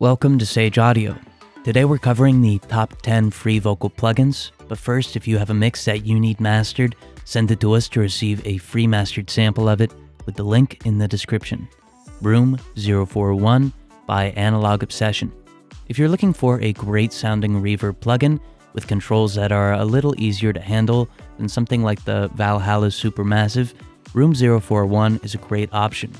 Welcome to Sage Audio. Today we're covering the top 10 free vocal plugins, but first if you have a mix that you need mastered, send it to us to receive a free mastered sample of it with the link in the description. Room 041 by Analog Obsession. If you're looking for a great sounding reverb plugin with controls that are a little easier to handle than something like the Valhalla Supermassive, Room 041 is a great option.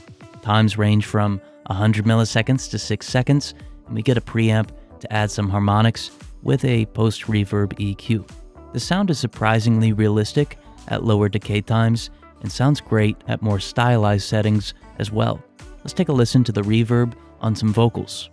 Times range from 100 milliseconds to 6 seconds, and we get a preamp to add some harmonics with a post reverb EQ. The sound is surprisingly realistic at lower decay times and sounds great at more stylized settings as well. Let's take a listen to the reverb on some vocals.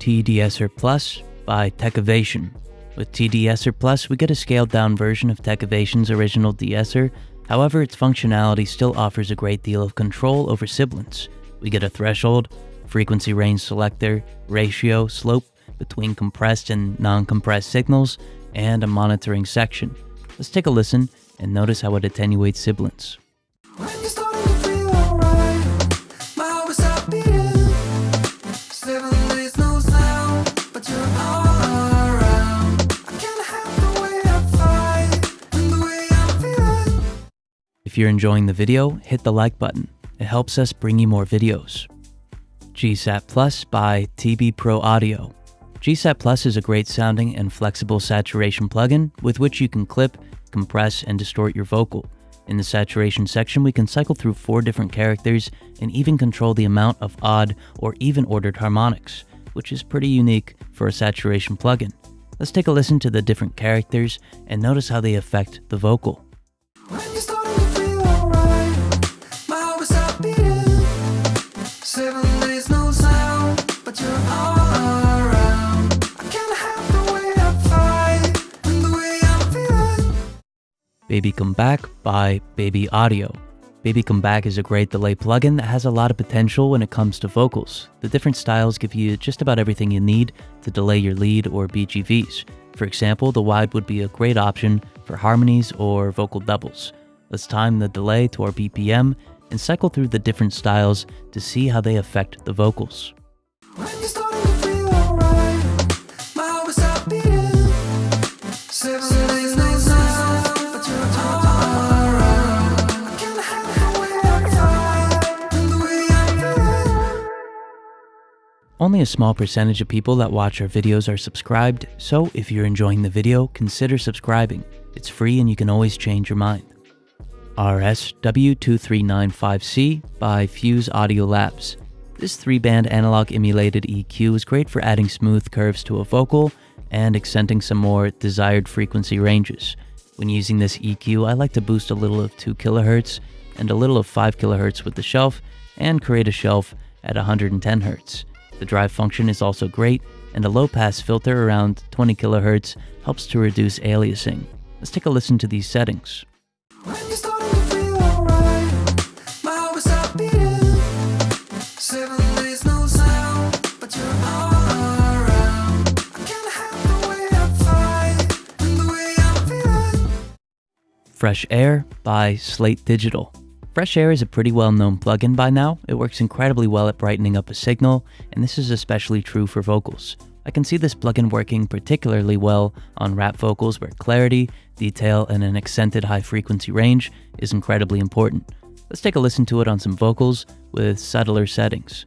T-De-Esser Plus by Techivation. With T-De-Esser Plus, we get a scaled down version of Techivation's original de-esser, however, its functionality still offers a great deal of control over sibilants. We get a threshold, frequency range selector, ratio, slope between compressed and non compressed signals, and a monitoring section. Let's take a listen and notice how it attenuates sibilants. If you're enjoying the video, hit the like button. It helps us bring you more videos. GSAT Plus by TB Pro Audio. GSAT Plus is a great sounding and flexible saturation plugin with which you can clip, compress, and distort your vocal. In the saturation section, we can cycle through four different characters and even control the amount of odd or even ordered harmonics, which is pretty unique for a saturation plugin. Let's take a listen to the different characters and notice how they affect the vocal. Baby Come Back by Baby Audio. Baby Come Back is a great delay plugin that has a lot of potential when it comes to vocals. The different styles give you just about everything you need to delay your lead or BGVs. For example, the wide would be a great option for harmonies or vocal doubles. Let's time the delay to our BPM and cycle through the different styles to see how they affect the vocals. Only a small percentage of people that watch our videos are subscribed, so if you're enjoying the video, consider subscribing. It's free and you can always change your mind. RSW2395C by Fuse Audio Labs. This three-band analog emulated EQ is great for adding smooth curves to a vocal and accenting some more desired frequency ranges. When using this EQ, I like to boost a little of 2 kHz and a little of 5 kHz with the shelf and create a shelf at 110 Hz. The drive function is also great, and a low-pass filter around 20 kHz helps to reduce aliasing. Let's take a listen to these settings. Fresh Air by Slate Digital. Fresh Air is a pretty well known plugin by now. It works incredibly well at brightening up a signal, and this is especially true for vocals. I can see this plugin working particularly well on rap vocals where clarity, detail, and an accented high frequency range is incredibly important. Let's take a listen to it on some vocals with subtler settings.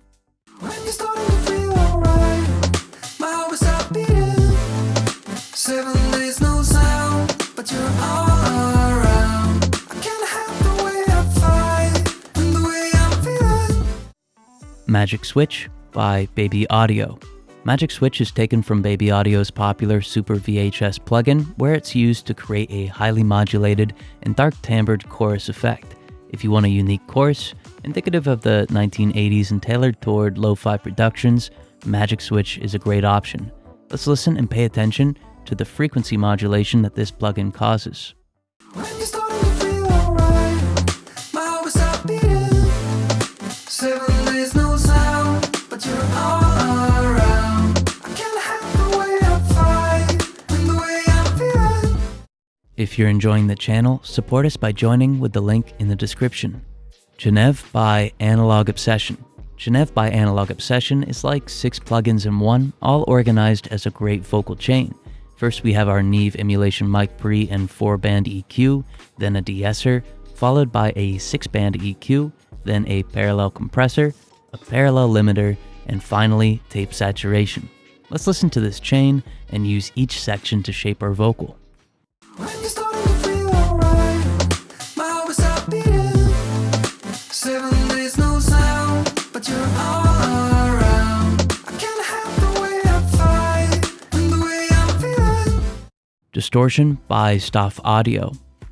Magic Switch by Baby Audio. Magic Switch is taken from Baby Audio's popular Super VHS plugin, where it's used to create a highly modulated and dark timbred chorus effect. If you want a unique chorus, indicative of the 1980s and tailored toward lo fi productions, Magic Switch is a great option. Let's listen and pay attention to the frequency modulation that this plugin causes. If you're enjoying the channel, support us by joining with the link in the description. Geneve by Analog Obsession. Geneve by Analog Obsession is like six plugins in one, all organized as a great vocal chain. First we have our Neve emulation mic pre and 4-band EQ, then a de-esser, followed by a 6-band EQ, then a parallel compressor, a parallel limiter, and finally tape saturation. Let's listen to this chain and use each section to shape our vocal. Distortion by Stoff Audio.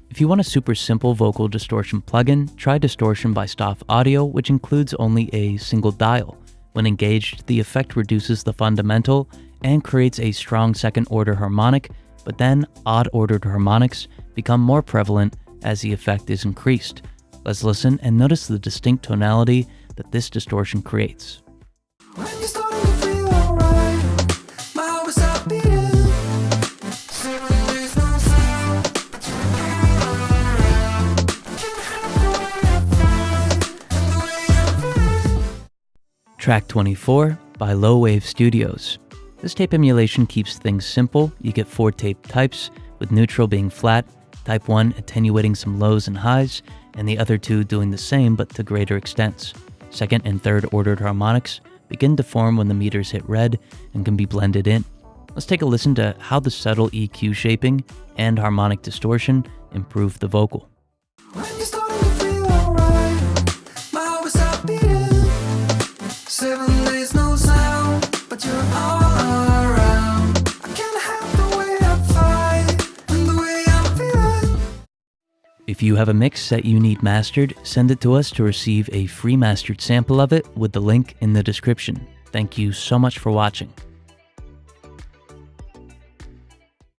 If you want a super simple vocal distortion plugin, try Distortion by Stoff Audio, which includes only a single dial. When engaged, the effect reduces the fundamental and creates a strong second order harmonic, but then odd ordered harmonics become more prevalent as the effect is increased. Let's listen and notice the distinct tonality that this distortion creates. Track 24 by Low Wave Studios. This tape emulation keeps things simple. You get four tape types, with neutral being flat, type 1 attenuating some lows and highs, and the other two doing the same but to greater extents. Second and third ordered harmonics begin to form when the meters hit red and can be blended in. Let's take a listen to how the subtle EQ shaping and harmonic distortion improve the vocal. If you have a mix that you need mastered, send it to us to receive a free mastered sample of it with the link in the description. Thank you so much for watching.